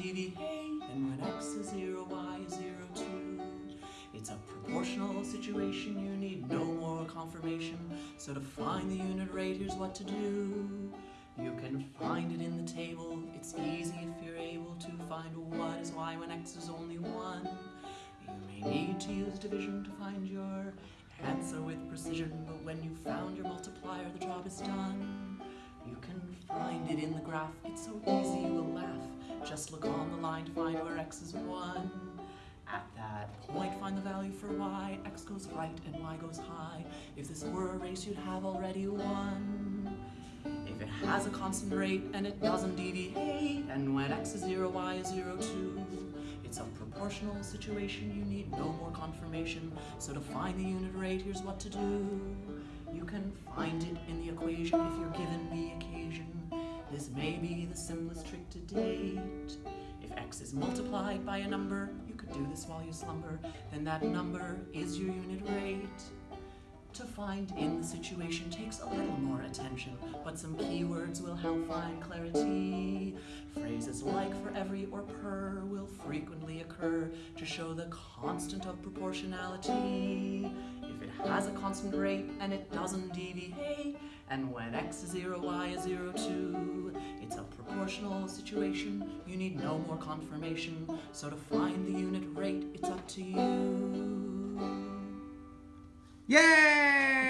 And when x is 0, y is 0 too. It's a proportional situation, you need no more confirmation. So to find the unit rate, here's what to do. You can find it in the table, it's easy if you're able to find what is y when x is only 1. You may need to use division to find your answer with precision, but when you've found your multiplier, the job is done. You can find it in the graph, it's so easy you. Just look on the line to find where x is 1. At that point, find the value for y. x goes right and y goes high. If this were a race, you'd have already won. If it has a constant rate and it doesn't deviate, and when x is 0, y is 0 too, it's a proportional situation, you need no more confirmation. So to find the unit rate, here's what to do. You can find it in the equation if you're given. This may be the simplest trick to date. If x is multiplied by a number, you could do this while you slumber, then that number is your unit rate. To find in the situation takes a little more attention, but some keywords will help find clarity. Phrases like for every or per will frequently occur to show the constant of proportionality. If it has a constant rate and it doesn't deviate, and when x is 0, y is 0 too, proportional situation, you need no more confirmation. So to find the unit rate, it's up to you. Yay!